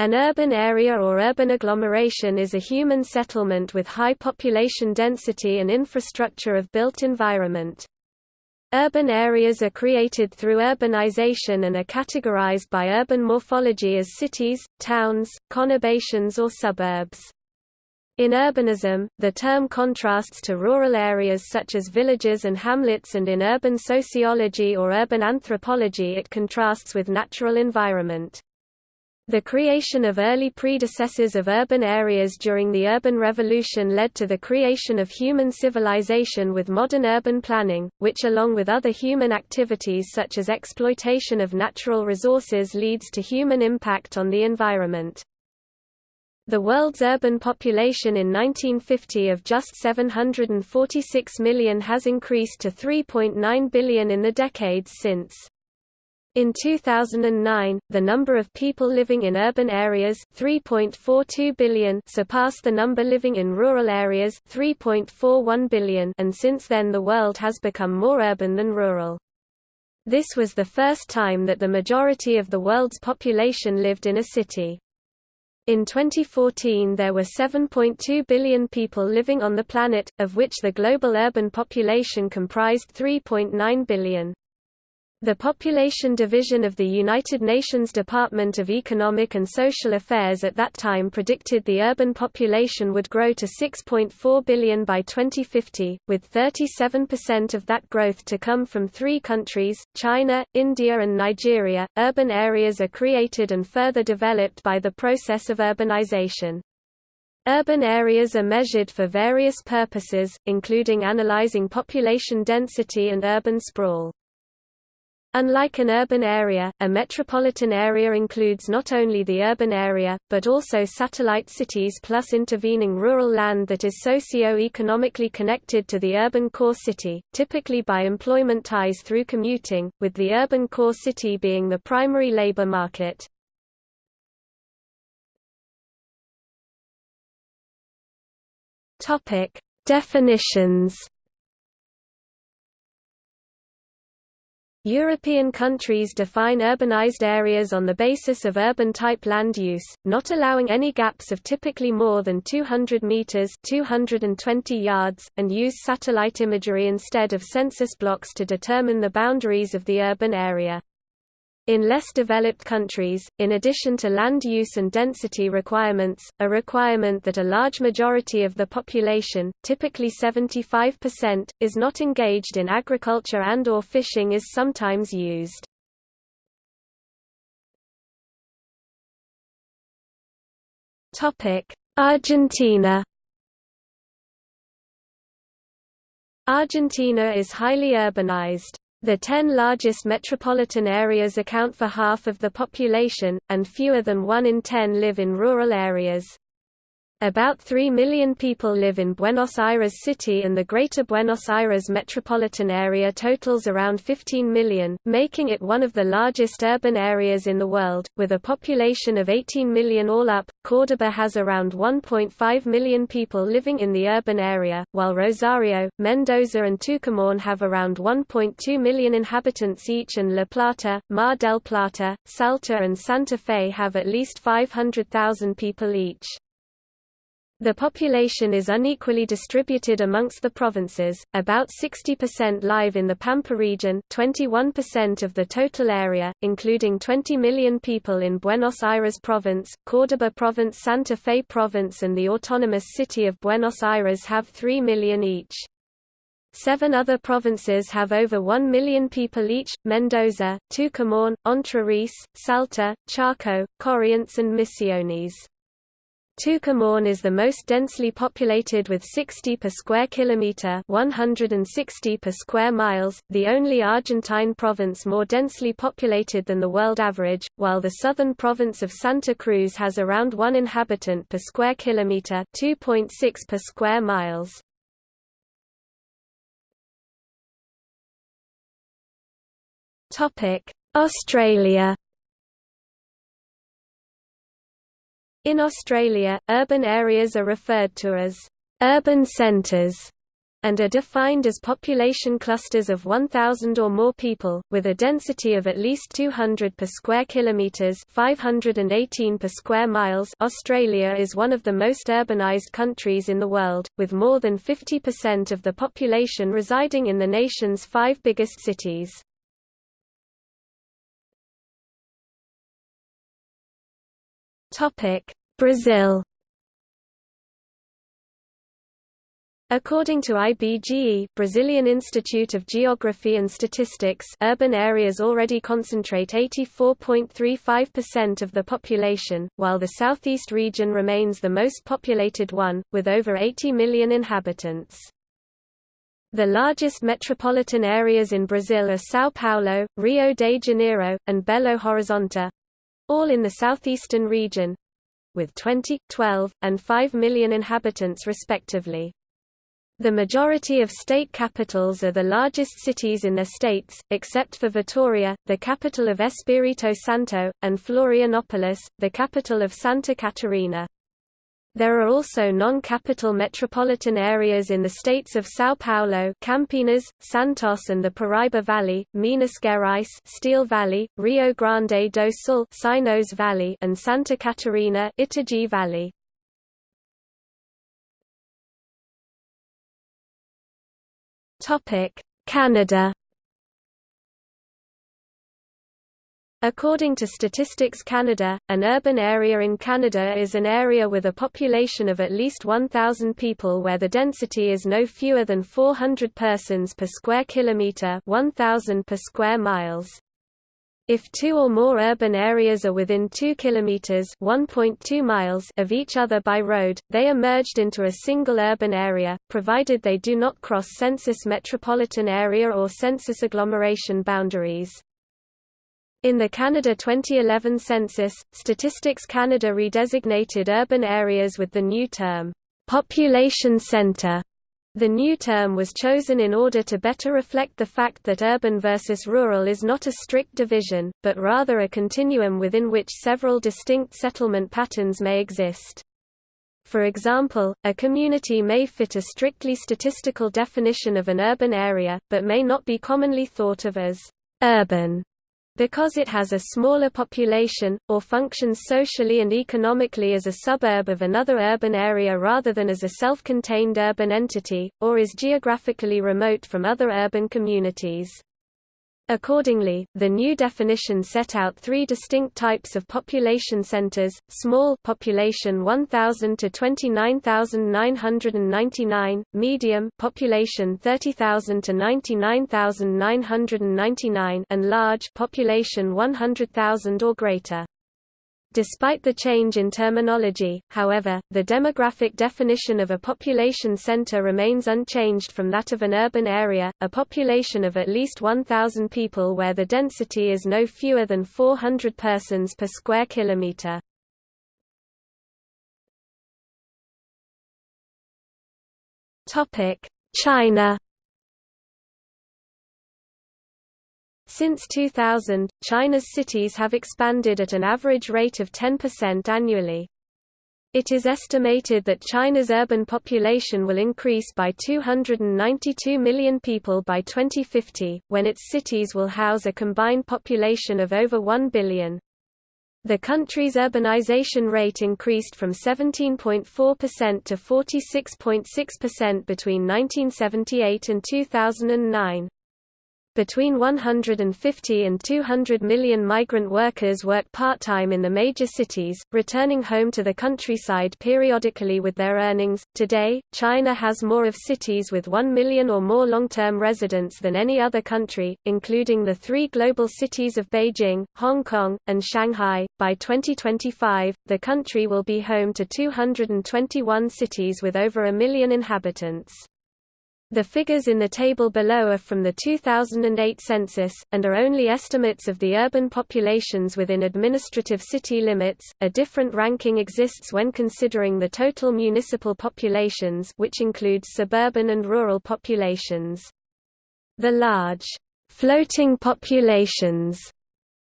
An urban area or urban agglomeration is a human settlement with high population density and infrastructure of built environment. Urban areas are created through urbanization and are categorized by urban morphology as cities, towns, conurbations or suburbs. In urbanism, the term contrasts to rural areas such as villages and hamlets and in urban sociology or urban anthropology it contrasts with natural environment. The creation of early predecessors of urban areas during the urban revolution led to the creation of human civilization with modern urban planning, which along with other human activities such as exploitation of natural resources leads to human impact on the environment. The world's urban population in 1950 of just 746 million has increased to 3.9 billion in the decades since. In 2009, the number of people living in urban areas 3.42 billion surpassed the number living in rural areas 3.41 billion and since then the world has become more urban than rural. This was the first time that the majority of the world's population lived in a city. In 2014 there were 7.2 billion people living on the planet, of which the global urban population comprised 3.9 billion. The Population Division of the United Nations Department of Economic and Social Affairs at that time predicted the urban population would grow to 6.4 billion by 2050, with 37% of that growth to come from three countries, China, India and Nigeria. Urban areas are created and further developed by the process of urbanization. Urban areas are measured for various purposes, including analyzing population density and urban sprawl. Unlike an urban area, a metropolitan area includes not only the urban area, but also satellite cities plus intervening rural land that is socio-economically connected to the urban core city, typically by employment ties through commuting, with the urban core city being the primary labor market. Definitions European countries define urbanized areas on the basis of urban-type land use, not allowing any gaps of typically more than 200 meters (220 yards), and use satellite imagery instead of census blocks to determine the boundaries of the urban area. In less developed countries, in addition to land use and density requirements, a requirement that a large majority of the population, typically 75%, is not engaged in agriculture and or fishing is sometimes used. Argentina Argentina is highly urbanized. The ten largest metropolitan areas account for half of the population, and fewer than one in ten live in rural areas. About 3 million people live in Buenos Aires City and the Greater Buenos Aires metropolitan area totals around 15 million, making it one of the largest urban areas in the world, with a population of 18 million all up. Córdoba has around 1.5 million people living in the urban area, while Rosario, Mendoza and Tucumán have around 1.2 million inhabitants each and La Plata, Mar del Plata, Salta and Santa Fe have at least 500,000 people each. The population is unequally distributed amongst the provinces, about 60% live in the Pampa region 21% of the total area, including 20 million people in Buenos Aires province, Córdoba province Santa Fe province and the autonomous city of Buenos Aires have 3 million each. Seven other provinces have over 1 million people each, Mendoza, Tucumán, Entre Salta, Chaco, Corrientes and Misiones. Tucumán is the most densely populated with 60 per square kilometer, 160 per square miles, the only Argentine province more densely populated than the world average, while the southern province of Santa Cruz has around 1 inhabitant per square kilometer, 2.6 per square miles. Topic: Australia In Australia, urban areas are referred to as urban centres, and are defined as population clusters of 1,000 or more people, with a density of at least 200 per square kilometres 518 per square miles Australia is one of the most urbanised countries in the world, with more than 50% of the population residing in the nation's five biggest cities. Brazil According to IBGE Brazilian Institute of Geography and Statistics urban areas already concentrate 84.35% of the population, while the southeast region remains the most populated one, with over 80 million inhabitants. The largest metropolitan areas in Brazil are São Paulo, Rio de Janeiro, and Belo Horizonte—all in the southeastern region—with 20, 12, and 5 million inhabitants respectively. The majority of state capitals are the largest cities in their states, except for Vitoria, the capital of Espírito Santo, and Florianópolis, the capital of Santa Catarina. There are also non-capital metropolitan areas in the states of São Paulo, Campinas, Santos and the Paraíba Valley, Minas Gerais, Steel Valley, Rio Grande do Sul, Sinos Valley, and Santa Catarina, Itajaí Valley. Topic: Canada According to Statistics Canada, an urban area in Canada is an area with a population of at least 1,000 people where the density is no fewer than 400 persons per square kilometre 1,000 per square miles. If two or more urban areas are within 2 kilometers (1.2 miles) of each other by road, they are merged into a single urban area, provided they do not cross census metropolitan area or census agglomeration boundaries. In the Canada 2011 census, Statistics Canada redesignated urban areas with the new term, population centre the new term was chosen in order to better reflect the fact that urban versus rural is not a strict division, but rather a continuum within which several distinct settlement patterns may exist. For example, a community may fit a strictly statistical definition of an urban area, but may not be commonly thought of as urban because it has a smaller population, or functions socially and economically as a suburb of another urban area rather than as a self-contained urban entity, or is geographically remote from other urban communities. Accordingly, the new definition set out three distinct types of population centers: small population 1000 to 29999, medium population 30000 to 99999, and large population 100,000 or greater. Despite the change in terminology, however, the demographic definition of a population center remains unchanged from that of an urban area, a population of at least 1,000 people where the density is no fewer than 400 persons per square kilometer. China Since 2000, China's cities have expanded at an average rate of 10% annually. It is estimated that China's urban population will increase by 292 million people by 2050, when its cities will house a combined population of over 1 billion. The country's urbanization rate increased from 17.4% to 46.6% between 1978 and 2009. Between 150 and 200 million migrant workers work part-time in the major cities, returning home to the countryside periodically with their earnings. Today, China has more of cities with 1 million or more long-term residents than any other country, including the three global cities of Beijing, Hong Kong, and Shanghai. By 2025, the country will be home to 221 cities with over a million inhabitants. The figures in the table below are from the 2008 census, and are only estimates of the urban populations within administrative city limits. A different ranking exists when considering the total municipal populations, which includes suburban and rural populations. The large, floating populations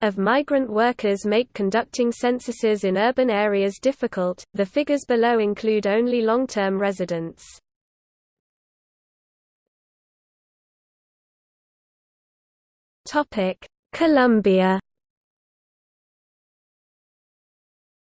of migrant workers make conducting censuses in urban areas difficult. The figures below include only long term residents. Colombia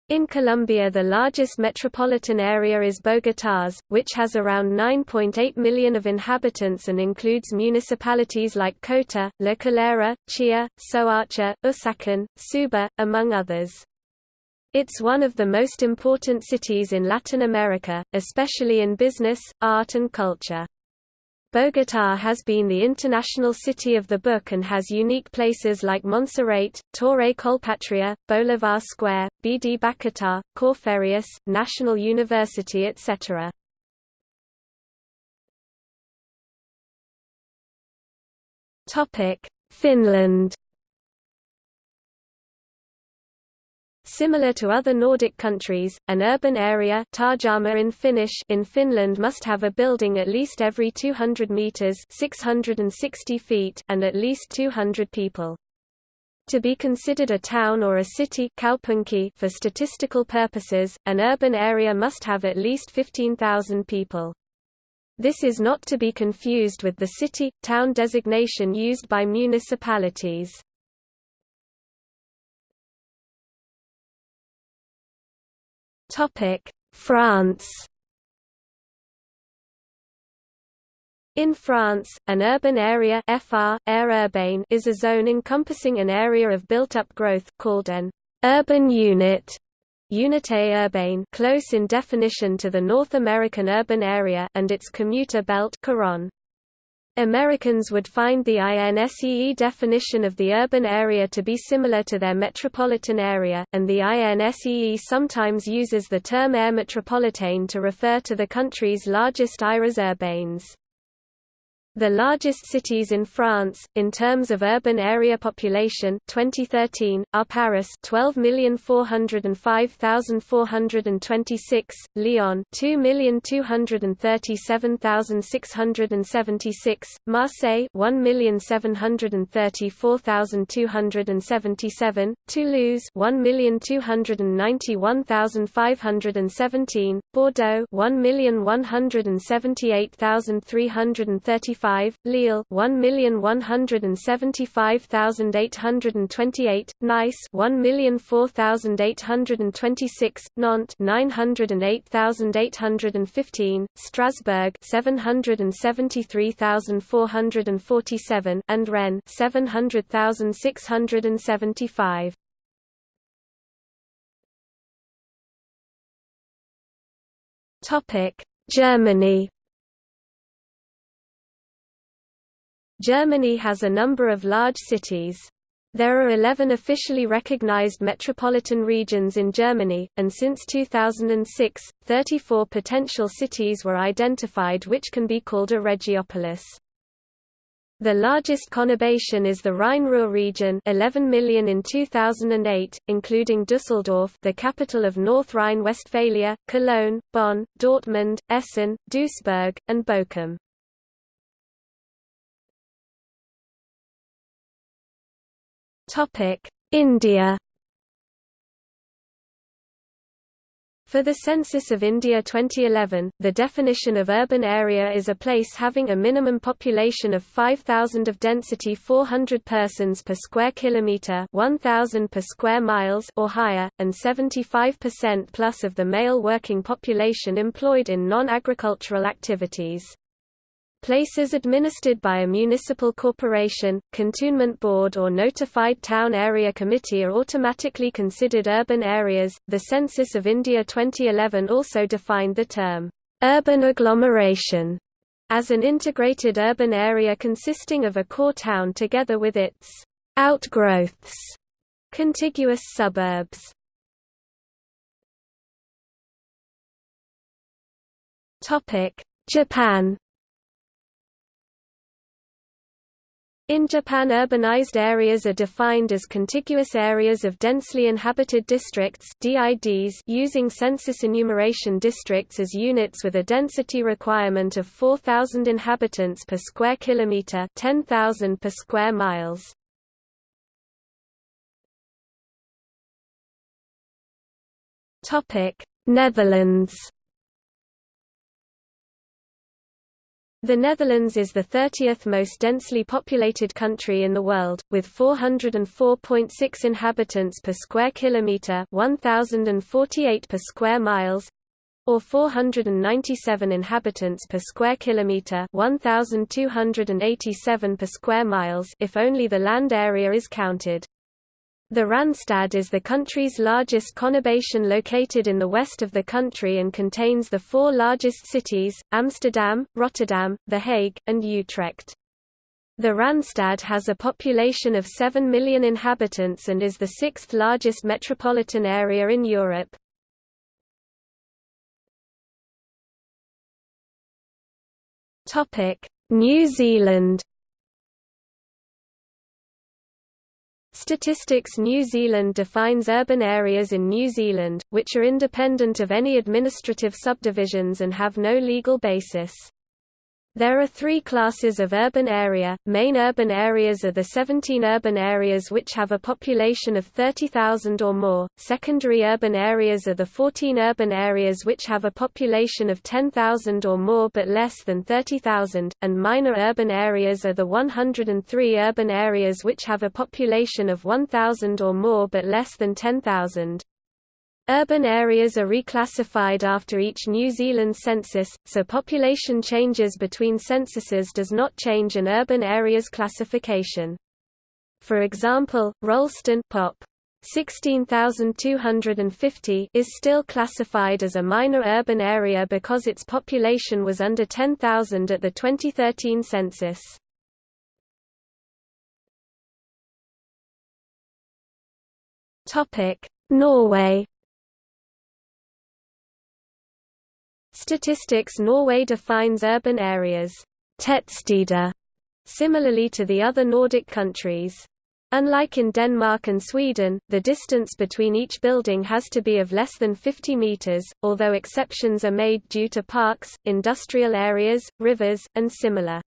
In Colombia the largest metropolitan area is Bogotá's, which has around 9.8 million of inhabitants and includes municipalities like Cota, La Calera, Chía, Soacha, Usaquén, Suba, among others. It's one of the most important cities in Latin America, especially in business, art and culture. Bogotá has been the international city of the book and has unique places like Monserrate, Torre Colpatria, Bolivar Square, BD Bacatá, Corferias, National University etc. Finland Similar to other Nordic countries, an urban area in Finnish in Finland must have a building at least every 200 meters (660 feet) and at least 200 people. To be considered a town or a city for statistical purposes, an urban area must have at least 15,000 people. This is not to be confused with the city-town designation used by municipalities. France. In France, an urban area FR, aire urbaine is a zone encompassing an area of built-up growth called an urban unit. Unité urbaine close in definition to the North American urban area and its commuter belt couronne. Americans would find the INSEE definition of the urban area to be similar to their metropolitan area, and the INSEE sometimes uses the term aire métropolitaine to refer to the country's largest aires urbaines. The largest cities in France, in terms of urban area population 2013, are Paris 12,405,426, Lyon 2,237,676, Marseille 1,734,277, Toulouse 1,291,517, Bordeaux 1,178,335 5, Lille 1,175,828, Nice 1,004,826, Nantes 908,815, Strasbourg 773,447, and Rennes 700,675. Topic: Germany Germany has a number of large cities. There are 11 officially recognized metropolitan regions in Germany, and since 2006, 34 potential cities were identified which can be called a regiopolis. The largest conurbation is the Rhine-Ruhr region 11 million in 2008, including Düsseldorf the capital of North Rhine-Westphalia, Cologne, Bonn, Dortmund, Essen, Duisburg, and Bochum. Topic: India. For the Census of India 2011, the definition of urban area is a place having a minimum population of 5000 of density 400 persons per square kilometer, 1000 per square miles or higher, and 75% plus of the male working population employed in non-agricultural activities. Places administered by a municipal corporation, cantonment board or notified town area committee are automatically considered urban areas. The Census of India 2011 also defined the term urban agglomeration as an integrated urban area consisting of a core town together with its outgrowths, contiguous suburbs. Topic: Japan In Japan urbanized areas are defined as contiguous areas of densely inhabited districts DIDs using census enumeration districts as units with a density requirement of 4,000 inhabitants per square kilometer 10,000 per square miles. Netherlands The Netherlands is the 30th most densely populated country in the world, with 404.6 inhabitants per square kilometre 1,048 per square miles, or 497 inhabitants per square kilometre 1287 per square miles if only the land area is counted. The Randstad is the country's largest conurbation located in the west of the country and contains the four largest cities, Amsterdam, Rotterdam, The Hague, and Utrecht. The Randstad has a population of 7 million inhabitants and is the sixth largest metropolitan area in Europe. New Zealand. Statistics New Zealand defines urban areas in New Zealand, which are independent of any administrative subdivisions and have no legal basis. There are three classes of urban area. Main urban areas are the 17 urban areas which have a population of 30,000 or more. Secondary urban areas are the 14 urban areas which have a population of 10,000 or more but less than 30,000, and minor urban areas are the 103 urban areas which have a population of 1,000 or more but less than 10,000. Urban areas are reclassified after each New Zealand census, so population changes between censuses does not change an urban area's classification. For example, Rolleston Pop 16,250 is still classified as a minor urban area because its population was under 10,000 at the 2013 census. Norway Statistics Norway defines urban areas tettsteder, similarly to the other Nordic countries. Unlike in Denmark and Sweden, the distance between each building has to be of less than 50 meters, although exceptions are made due to parks, industrial areas, rivers, and similar.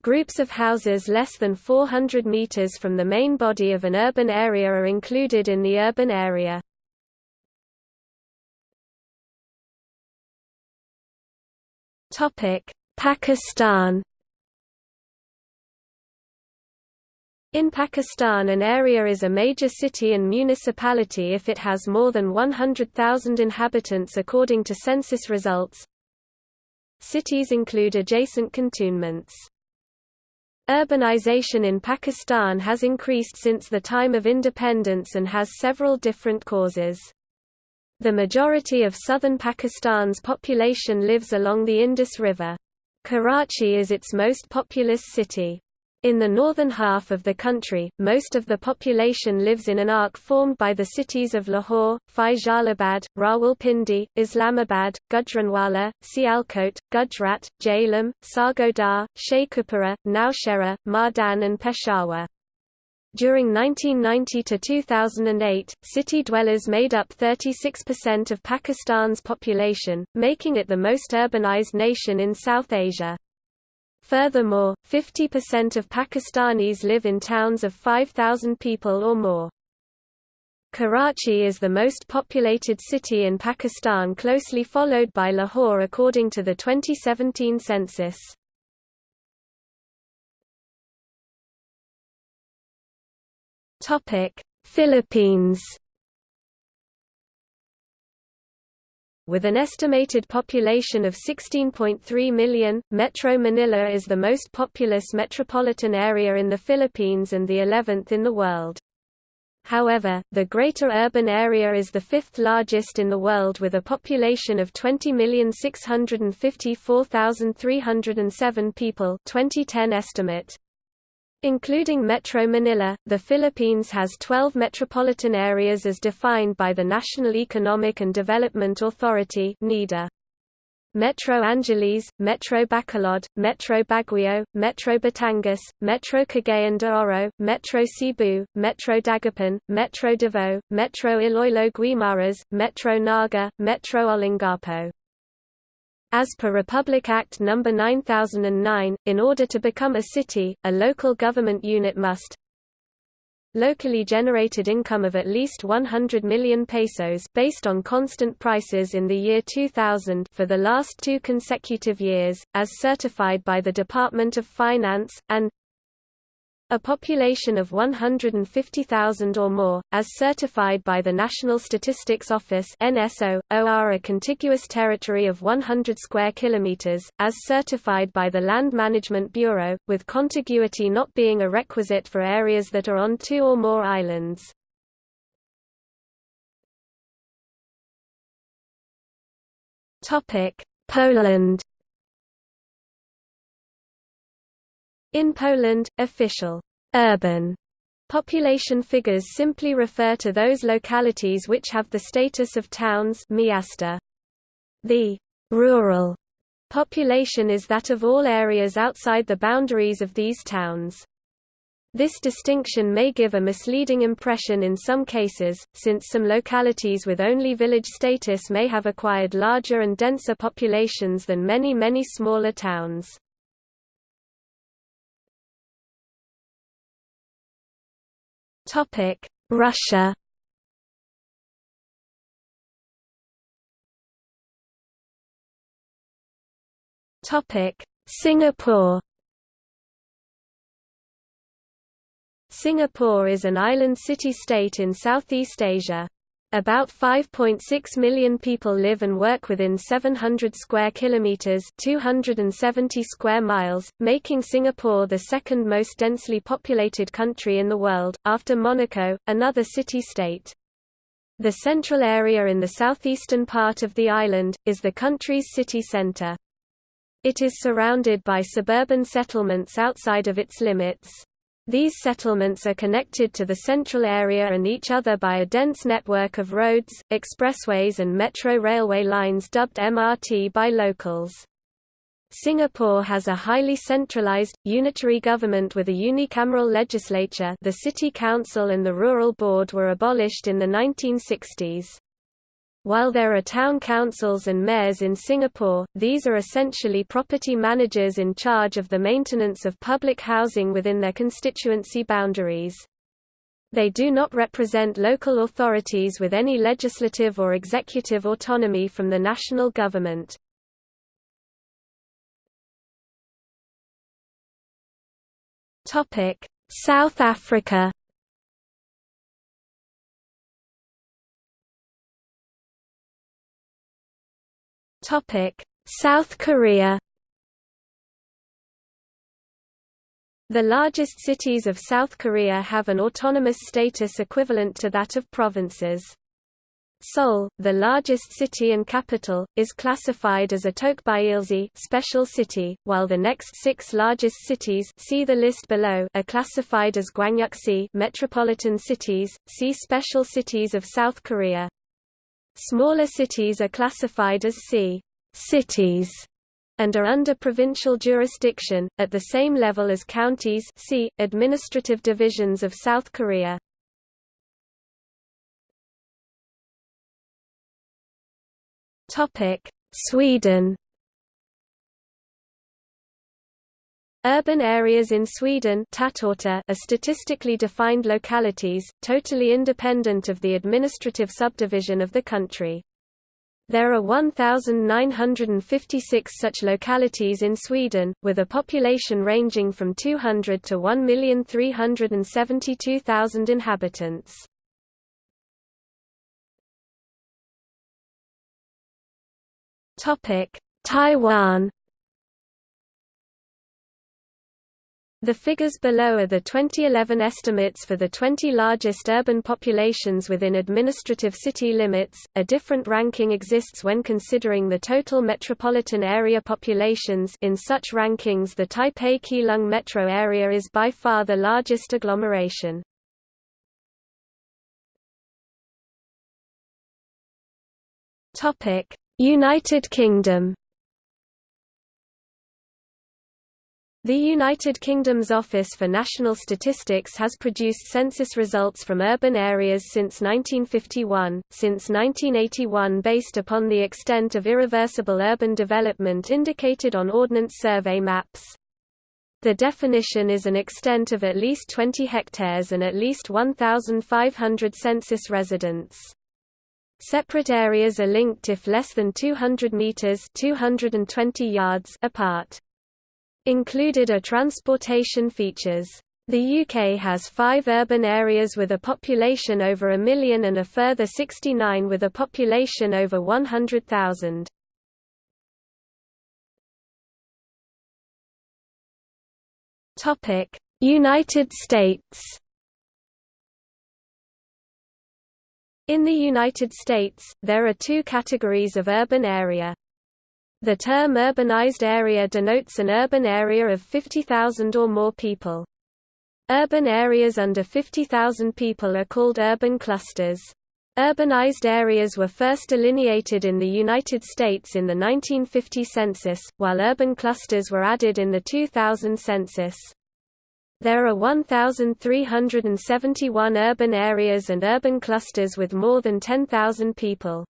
Groups of houses less than 400 meters from the main body of an urban area are included in the urban area. Pakistan In Pakistan an area is a major city and municipality if it has more than 100,000 inhabitants according to census results. Cities include adjacent cantonments. Urbanization in Pakistan has increased since the time of independence and has several different causes. The majority of southern Pakistan's population lives along the Indus River. Karachi is its most populous city. In the northern half of the country, most of the population lives in an arc formed by the cities of Lahore, Faisalabad, Rawalpindi, Islamabad, Gujranwala, Sialkot, Gujrat, Jhelum, Sargodha, Sheikhupura, Naushehra, Mardan and Peshawar. During 1990 to 2008, city dwellers made up 36% of Pakistan's population, making it the most urbanized nation in South Asia. Furthermore, 50% of Pakistanis live in towns of 5,000 people or more. Karachi is the most populated city in Pakistan closely followed by Lahore according to the 2017 census. Topic: Philippines. With an estimated population of 16.3 million, Metro Manila is the most populous metropolitan area in the Philippines and the 11th in the world. However, the greater urban area is the fifth largest in the world with a population of 20,654,307 people 2010 estimate. Including Metro Manila, the Philippines has 12 metropolitan areas as defined by the National Economic and Development Authority. Metro Angeles, Metro Bacolod, Metro Baguio, Metro Batangas, Metro Cagayan de Oro, Metro Cebu, Metro Dagupan, Metro Davao, Metro Iloilo Guimaras, Metro Naga, Metro Olongapo. As per Republic Act No. 9009, in order to become a city, a local government unit must locally generated income of at least 100 million pesos based on constant prices in the year 2000 for the last two consecutive years, as certified by the Department of Finance, and a population of 150,000 or more, as certified by the National Statistics Office NSO, OR a contiguous territory of 100 square kilometers, as certified by the Land Management Bureau, with contiguity not being a requisite for areas that are on two or more islands. Poland In Poland, official urban population figures simply refer to those localities which have the status of towns miasta. The rural population is that of all areas outside the boundaries of these towns. This distinction may give a misleading impression in some cases, since some localities with only village status may have acquired larger and denser populations than many many smaller towns. Topic: Russia. Topic: Singapore. Singapore is an island city-state in Southeast Asia. About 5.6 million people live and work within 700 square kilometers, 270 square miles, making Singapore the second most densely populated country in the world after Monaco, another city-state. The central area in the southeastern part of the island is the country's city center. It is surrounded by suburban settlements outside of its limits. These settlements are connected to the central area and each other by a dense network of roads, expressways and metro railway lines dubbed MRT by locals. Singapore has a highly centralized, unitary government with a unicameral legislature the City Council and the Rural Board were abolished in the 1960s. While there are town councils and mayors in Singapore, these are essentially property managers in charge of the maintenance of public housing within their constituency boundaries. They do not represent local authorities with any legislative or executive autonomy from the national government. South Africa Topic: South Korea. The largest cities of South Korea have an autonomous status equivalent to that of provinces. Seoul, the largest city and capital, is classified as a Teukbyeolsi special city, while the next six largest cities see the list below are classified as Gwangyeoksi metropolitan cities, see Special Cities of South Korea. Smaller cities are classified as si cities and are under provincial jurisdiction, at the same level as counties C, administrative divisions of South Korea. Sweden Urban areas in Sweden are statistically defined localities, totally independent of the administrative subdivision of the country. There are 1,956 such localities in Sweden, with a population ranging from 200 to 1,372,000 inhabitants. Taiwan The figures below are the 2011 estimates for the 20 largest urban populations within administrative city limits. A different ranking exists when considering the total metropolitan area populations. In such rankings, the Taipei Keelung metro area is by far the largest agglomeration. Topic: United Kingdom The United Kingdom's Office for National Statistics has produced census results from urban areas since 1951, since 1981 based upon the extent of irreversible urban development indicated on Ordnance Survey maps. The definition is an extent of at least 20 hectares and at least 1,500 census residents. Separate areas are linked if less than 200 meters (220 yards) apart. Included are transportation features. The UK has five urban areas with a population over a million and a further 69 with a population over 100,000. United States In the United States, there are two categories of urban area. The term urbanized area denotes an urban area of 50,000 or more people. Urban areas under 50,000 people are called urban clusters. Urbanized areas were first delineated in the United States in the 1950 census, while urban clusters were added in the 2000 census. There are 1,371 urban areas and urban clusters with more than 10,000 people.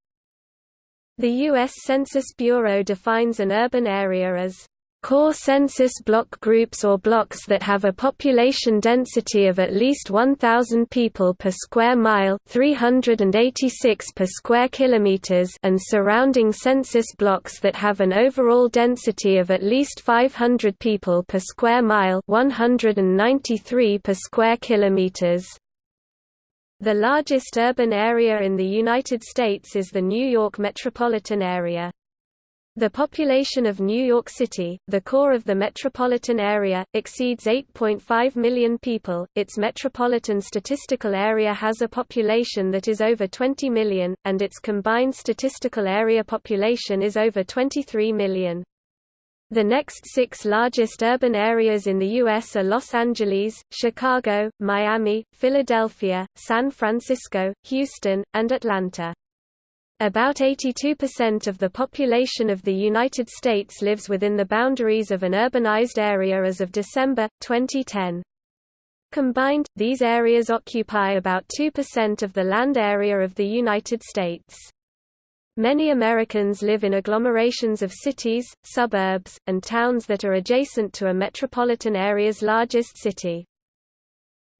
The U.S. Census Bureau defines an urban area as Core census block groups or blocks that have a population density of at least 1,000 people per square mile 386 per square kilometers and surrounding census blocks that have an overall density of at least 500 people per square mile 193 per square kilometers. The largest urban area in the United States is the New York metropolitan area. The population of New York City, the core of the metropolitan area, exceeds 8.5 million people. Its metropolitan statistical area has a population that is over 20 million, and its combined statistical area population is over 23 million. The next six largest urban areas in the U.S. are Los Angeles, Chicago, Miami, Philadelphia, San Francisco, Houston, and Atlanta. About 82% of the population of the United States lives within the boundaries of an urbanized area as of December, 2010. Combined, these areas occupy about 2% of the land area of the United States. Many Americans live in agglomerations of cities, suburbs, and towns that are adjacent to a metropolitan area's largest city.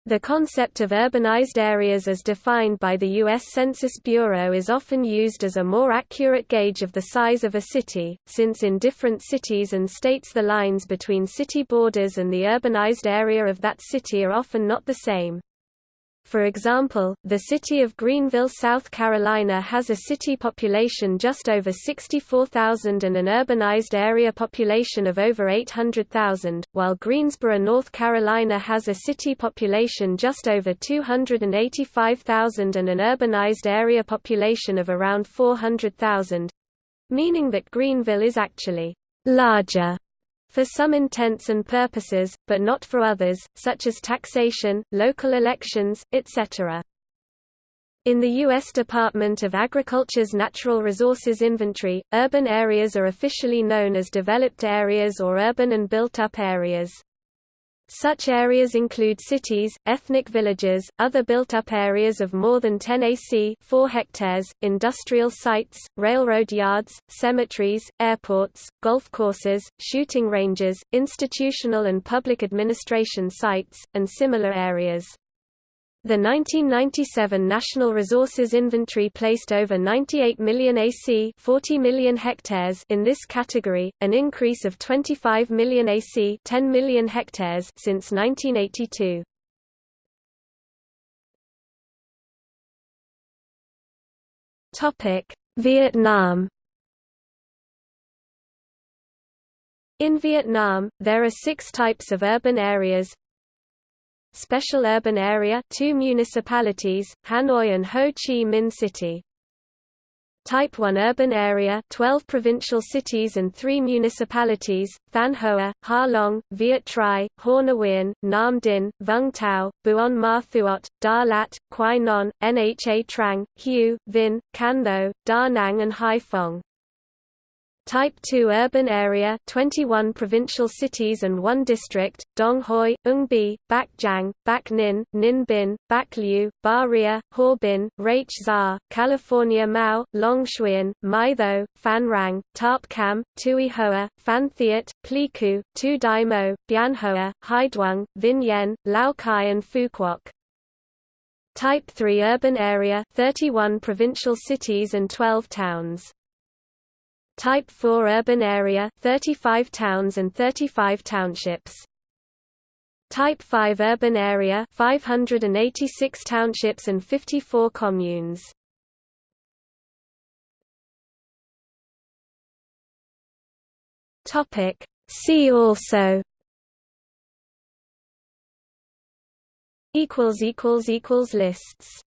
The concept of urbanized areas as defined by the U.S. Census Bureau is often used as a more accurate gauge of the size of a city, since in different cities and states the lines between city borders and the urbanized area of that city are often not the same. For example, the city of Greenville, South Carolina has a city population just over 64,000 and an urbanized area population of over 800,000, while Greensboro, North Carolina has a city population just over 285,000 and an urbanized area population of around 400,000, meaning that Greenville is actually larger for some intents and purposes, but not for others, such as taxation, local elections, etc. In the U.S. Department of Agriculture's Natural Resources Inventory, urban areas are officially known as developed areas or urban and built-up areas. Such areas include cities, ethnic villages, other built-up areas of more than 10 AC 4 hectares, industrial sites, railroad yards, cemeteries, airports, golf courses, shooting ranges, institutional and public administration sites, and similar areas. The 1997 National Resources Inventory placed over 98 million AC 40 million hectares in this category, an increase of 25 million AC 10 million hectares since 1982. Topic: Vietnam In Vietnam, there are six types of urban areas, Special Urban Area two municipalities, Hanoi and Ho Chi Minh City. Type 1 Urban Area 12 provincial cities and 3 municipalities, Thanh Hoa, Ha Long, Viet Tri, Hoa Nguyen, Nam Dinh, Vung Tau, Buon Ma Thuot, Da Lat, Quy Nhon, Nha Trang, Hue, Vinh, Can Tho, Da Nang and Hai Phong. Type 2 urban area 21 provincial cities and 1 district, Dong Hoi, Uong Bi, Bac Giang, Bac Ninh, Ninh Binh, Bac Lieu, Ba Ria, Harbin, Rach Gia, Ca Mau, Long Xuyen, My Tho, Phan Rang, Thap Cham, Tuy Hoa, Phan Thiet, Pleiku, Thu Dau Mot, Bien Hoa, Hai Duong, Vinh Yen, Lao Cai and Phu Quoc. Type 3 urban area 31 provincial cities and 12 towns. Type 4 urban area 35 towns and 35 townships. Type 5 urban area 586 townships and 54 communes. Topic See also equals equals equals lists